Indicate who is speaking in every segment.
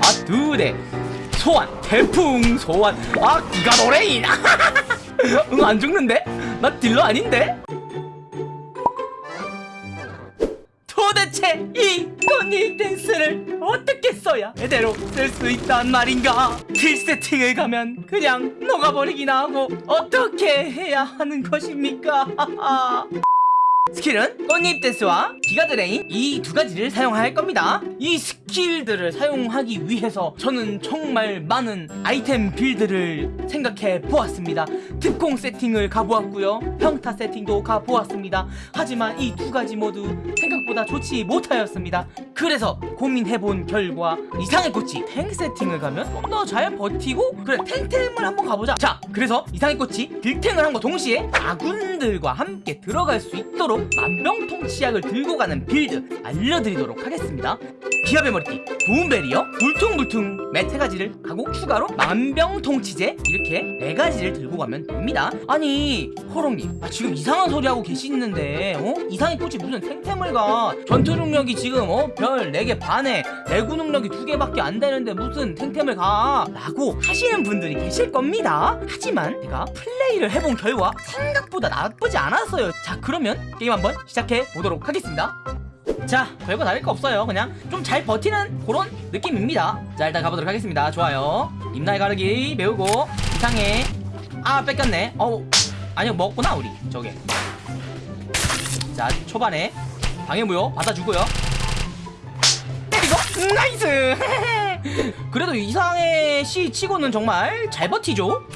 Speaker 1: 아, 두 대. 소환, 태풍, 소환. 아, 기가 드레인. 응, 안 죽는데? 나 딜러 아닌데? 도대체 이 꽃잎 댄스를 어떻게 써야 제대로 쓸 수 있단 말인가? 딜 세팅을 가면 그냥 녹아버리기나 하고 어떻게 해야 하는 것입니까? 스킬은 꽃잎 댄스와 기가 드레인 이 두 가지를 사용할 겁니다. 이 스킬들을 사용하기 위해서 저는 정말 많은 아이템 build를 생각해 보았습니다. 특공 세팅을 가보았고요. 평타 세팅도 가보았습니다. 하지만 이 두 가지 모두 생각보다 좋지 못하였습니다. 그래서 고민해본 결과 이상해꽃이 탱 세팅을 가면 좀 더 잘 버티고 그래 딜탱을 한번 가보자. 자 그래서 이상해꽃이 딜탱을 함과 동시에 아군들과 함께 들어갈 수 있도록 만병통치약을 들고 가는 build 알려드리도록 하겠습니다. 기합의 머리띠, 도움배리어, 울퉁불퉁멧 세 가지를 하고 추가로 만병통치제 이렇게 네 가지를 들고 가면 됩니다. 아니 호롱님 아, 지금 이상한 소리 하고 계시는데 어? 이상해꽃이 무슨 가 전투 능력이 지금 어? 별 4개 반에 내구 능력이 2개밖에 안 되는데 무슨 탱탱을 가? 라고 하시는 분들이 계실 겁니다. 하지만 제가 플레이를 해본 결과 생각보다 나쁘지 않았어요. 자 그러면 게임 한번 시작해 보도록 하겠습니다. 자 별거 다를 거 없어요. 그냥 좀 잘 버티는 그런 느낌입니다. 자 일단 가보도록 하겠습니다. 좋아요. 입날 가르기 배우고 이상해. 아 뺏겼네. 어우. 아니요 먹구나 우리. 저게. 자 초반에 방해무효 받아주고요. 때리고. 음, nice! 그래도 이상해씨 치고는 정말 잘 버티죠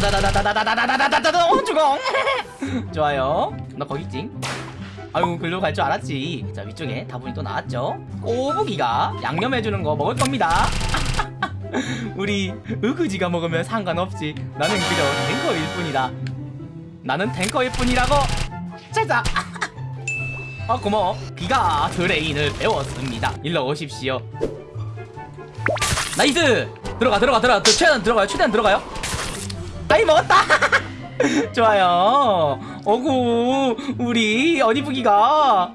Speaker 1: 다다다다다다다다다다다다 어 죽어 좋아요 나 거기 찡 아유 글로 갈 줄 알았지 자 위쪽에 다부니 또 나왔죠? 꼬부기가 양념해주는 거 먹을 겁니다. 우리 우그지가 먹으면 상관없지 나는 그저 탱커일 뿐이다. 나는 탱커일 뿐이라고 자자! 아 고마워. 기가 드레인을 배웠습니다. 일로 오십시오. nice! 들어가 들어가 들어가. 최대한 들어가요 최대한 들어가요 아이 먹었다. 좋아요. 어구 우리 어니부기가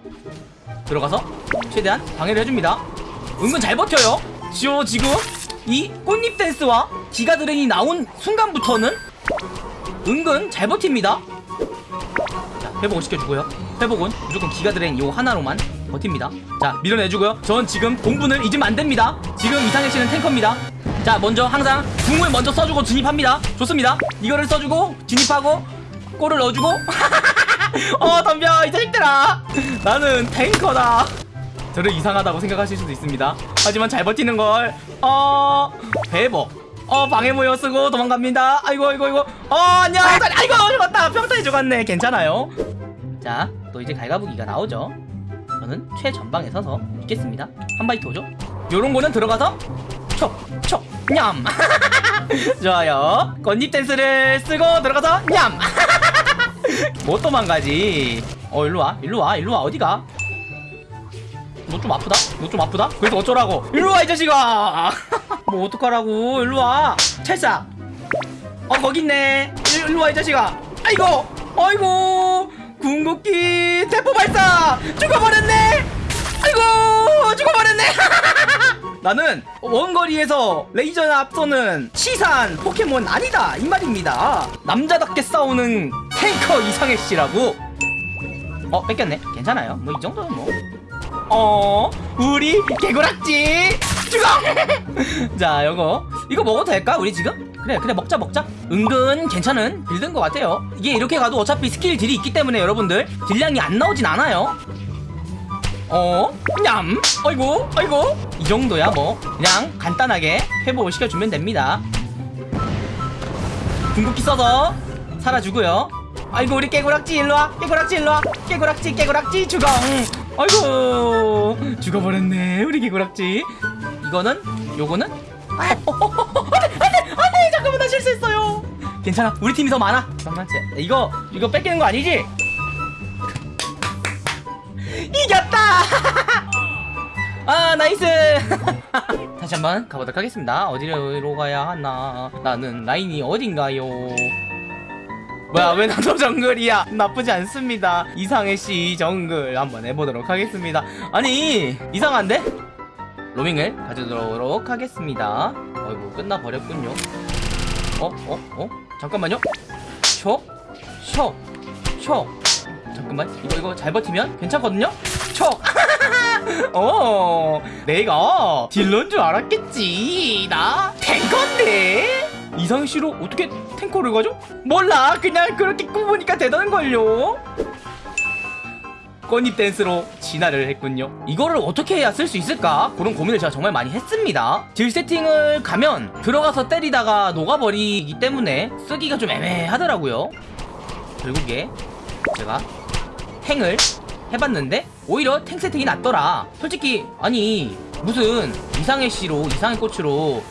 Speaker 1: 들어가서 최대한 방해를 해줍니다. 은근 잘 버텨요. 지오 지금. 이 꽃잎 댄스와 기가 드레인이 나온 순간부터는 은근 잘 버팁니다. 자 회복을 시켜주고요. 회복은 무조건 기가 드레인 요 하나로만 버팁니다. 자 밀어내주고요. 전 지금 본분을 잊으면 안됩니다. 지금 이상해씨는 탱커입니다 자 먼저 항상 궁을 먼저 써주고 진입합니다. 좋습니다. 이거를 써주고 진입하고 골을 넣어주고. 어 덤벼. 이 자식들아 나는 탱커다. 저를 이상하다고 생각하실 수도 있습니다. 하지만 잘 버티는 걸 어... 회복 어 방해모여 쓰고 도망갑니다. 아이고 아이고 아이고. 어 안녕. 아이고 죽었다. 평타에 죽었네. 괜찮아요. 자 또 이제 갈가부기가 나오죠. 저는 최전방에 서서 있겠습니다. 한 바이트 오죠. 요런 거는 들어가서 촉 촉 냠. 좋아요. 건잎 댄스를 쓰고 들어가서 냠. 못 도망가지? 어 일로와. 일로와. 일로와. 어디가? 너 좀 아프다? 너 좀 아프다? 그래서 어쩌라고? 일로와 이 자식아! 뭐 어떡하라고? 일로와. 찰싹. 어 거기 있네. 일, 일로와 이 자식아. 아이고! 아이고! 궁극기 대포 발사! 죽어버렸네! 아이고! 죽어버렸네 나는 원거리에서 레이저 앞서는 치산 포켓몬 아니다 이 말입니다 남자답게 싸우는 탱커 이상해 씨라고 어 뺏겼네 괜찮아요 뭐 이 정도는 뭐 어, 우리 개구락지 죽어! 자, 요거 이거 먹어도 될까? 우리 지금? 그래, 그래 먹자 먹자. 은근 괜찮은 build인 것 같아요. 이게 이렇게 가도 어차피 스킬 딜이 있기 때문에 여러분들 딜량이 안 나오진 않아요. 어? 냠! 아이고, 아이고. 이 정도야 뭐. 그냥 간단하게 회복을 시켜주면 됩니다. 궁극기 써서 살아주고요. 아이고 우리 깨구락지 일로와 깨구락지 일로와 깨구락지 깨구락지 죽어 아이고 죽어버렸네 우리 개구락지 이거는 요거는 아, 어, 어, 어, 안돼 안돼 안돼 잠깐만 나 실수했어요 괜찮아 우리 팀이 더 많아 잠깐만 이거 이거 뺏기는 거 아니지? 아 nice 다시 한번 가보도록 하겠습니다 어디로 가야 하나 나는 라인이 어딘가요 뭐야 왜 나도 정글이야 나쁘지 않습니다 이상해씨 정글 한번 해보도록 하겠습니다 아니 이상한데? 로밍을 가져도록 하겠습니다 아이고 끝나버렸군요 어? 어? 어? 잠깐만요 쇼? 쇼? 쇼? 잠깐만 이거 이거 잘 버티면 괜찮거든요? 촉! 어 내가 딜러인 줄 알았겠지. 나 탱커인데. 이상희 씨로 어떻게 탱커를 가죠? 몰라. 그냥 그렇게 꾸보니까 되던걸요. 꽃잎 댄스로 진화를 했군요. 이거를 어떻게 해야 쓸 수 있을까? 그런 고민을 제가 정말 많이 했습니다. 딜 세팅을 가면 들어가서 때리다가 녹아버리기 때문에 쓰기가 좀 애매하더라고요. 결국에 제가 탱을 해봤는데 오히려 탱 세팅이 낫더라. 솔직히 아니 무슨 이상의 씨로 이상의 꽃으로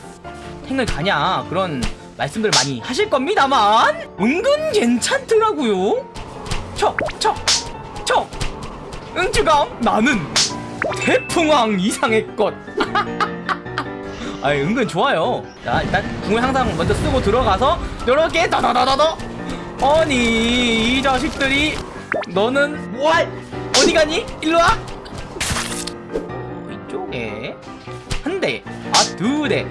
Speaker 1: 탱을 가냐 그런 말씀들 많이 하실 겁니다만 은근 괜찮더라고요. 척척척 응주감 나는 태풍왕 이상의 꽃. 아이 은근 좋아요. 자 일단 궁을 항상 먼저 쓰고 들어가서 요렇게 더더더더더. 아니 이 자식들이 너는 왈 어디 가니? 일로 와 이쪽에 한 대 아 두 대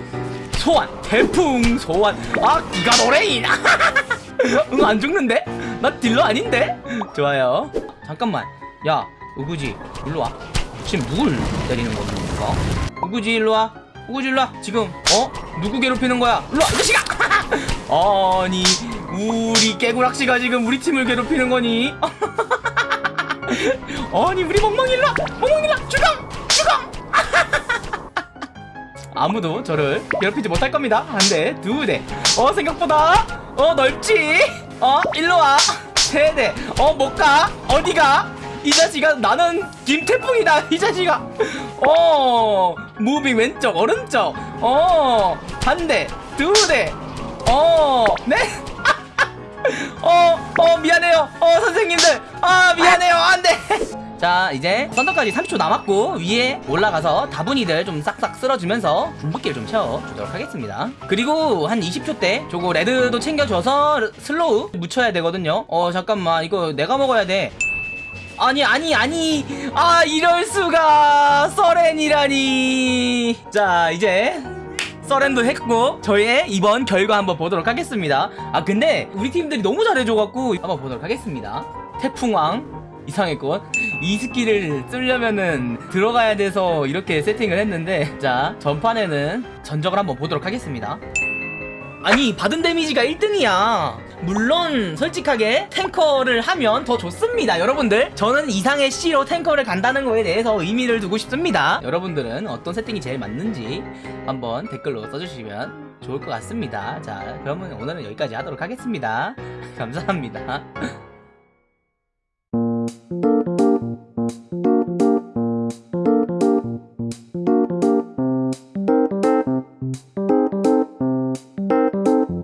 Speaker 1: 소환 태풍 소환 아 기가 드레인 응 안 죽는데? 나 딜러 아닌데? 좋아요 잠깐만 야 우구지 일로 와 지금 누굴 때리는 겁니까? 우구지 일로 와 우구지 일로 와 지금 어? 누구 괴롭히는 거야? 일로 와 이 자식아 아니 우리 깨구락씨가 지금 우리 팀을 괴롭히는 거니? 아니 우리 멍멍이 일로와 멍멍이 일로와 주강 주강 아무도 저를 괴롭히지 못할 겁니다. 한대 두대어 생각보다 어 넓지? 어 일로와. 세대 어 못가. 어디가? 이 자식아 나는 김태풍이다 이 자식아. 어 무빙 왼쪽 오른쪽. 어 한대 두대어 네 어, 어, 미안해요. 어, 선생님들. 아, 미안해요. 안 돼. 자, 이제 썬더까지 30초 남았고, 위에 올라가서 다부니들 좀 싹싹 쓸어주면서 궁극기를 좀 채워주도록 하겠습니다. 그리고 한 20초 때, 저거 레드도 챙겨줘서 slow 묻혀야 되거든요. 어, 잠깐만. 이거 내가 먹어야 돼. 아니 아니 아니 아 이럴수가 서렌이라니 자 이제 서렌도 했고 저희의 이번 결과 한번 보도록 하겠습니다. 아 근데 우리 팀들이 너무 잘해줘갖고 한번 보도록 하겠습니다. 태풍왕 이상해꽃이 스킬을 쓰려면은 들어가야 돼서 이렇게 세팅을 했는데 자 전판에는 전적을 한번 보도록 하겠습니다. 아니 받은 데미지가 1등이야 물론 솔직하게 탱커를 하면 더 좋습니다 여러분들. 저는 이상해씨로 탱커를 간다는 거에 대해서 의미를 두고 싶습니다. 여러분들은 어떤 세팅이 제일 맞는지 한번 댓글로 써주시면 좋을 것 같습니다. 자 그러면 오늘은 여기까지 하도록 하겠습니다. 감사합니다